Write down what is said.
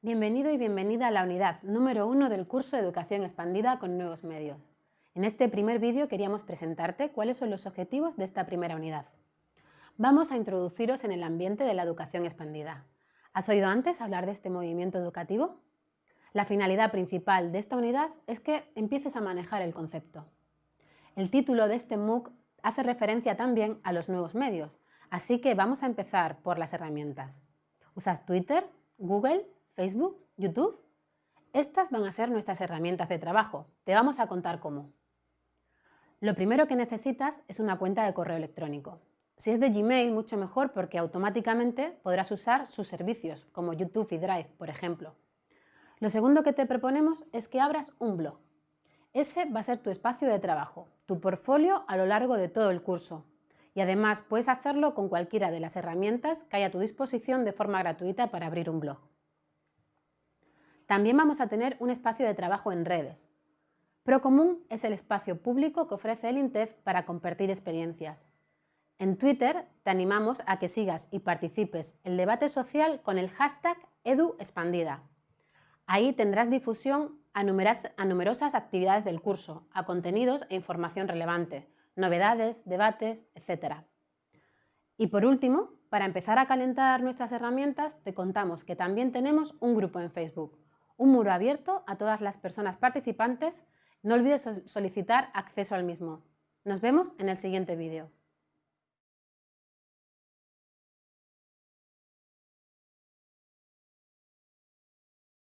Bienvenido y bienvenida a la unidad número uno del curso de Educación Expandida con Nuevos Medios. En este primer vídeo queríamos presentarte cuáles son los objetivos de esta primera unidad. Vamos a introduciros en el ambiente de la educación expandida. ¿Has oído antes hablar de este movimiento educativo? La finalidad principal de esta unidad es que empieces a manejar el concepto. El título de este MOOC hace referencia también a los nuevos medios, así que vamos a empezar por las herramientas. ¿Usas Twitter, Google, Facebook, YouTube? Estas van a ser nuestras herramientas de trabajo. Te vamos a contar cómo. Lo primero que necesitas es una cuenta de correo electrónico. Si es de Gmail, mucho mejor porque automáticamente podrás usar sus servicios, como YouTube y Drive, por ejemplo. Lo segundo que te proponemos es que abras un blog. Ese va a ser tu espacio de trabajo, tu portfolio a lo largo de todo el curso. Y además puedes hacerlo con cualquiera de las herramientas que hay a tu disposición de forma gratuita para abrir un blog. También vamos a tener un espacio de trabajo en redes. Procomún es el espacio público que ofrece el INTEF para compartir experiencias. En Twitter te animamos a que sigas y participes el debate social con el hashtag EduExpandida. Ahí tendrás difusión a, a numerosas actividades del curso, a contenidos e información relevante, novedades, debates, etc. Y por último, para empezar a calentar nuestras herramientas, te contamos que también tenemos un grupo en Facebook, un muro abierto a todas las personas participantes. No olvides solicitar acceso al mismo. Nos vemos en el siguiente vídeo.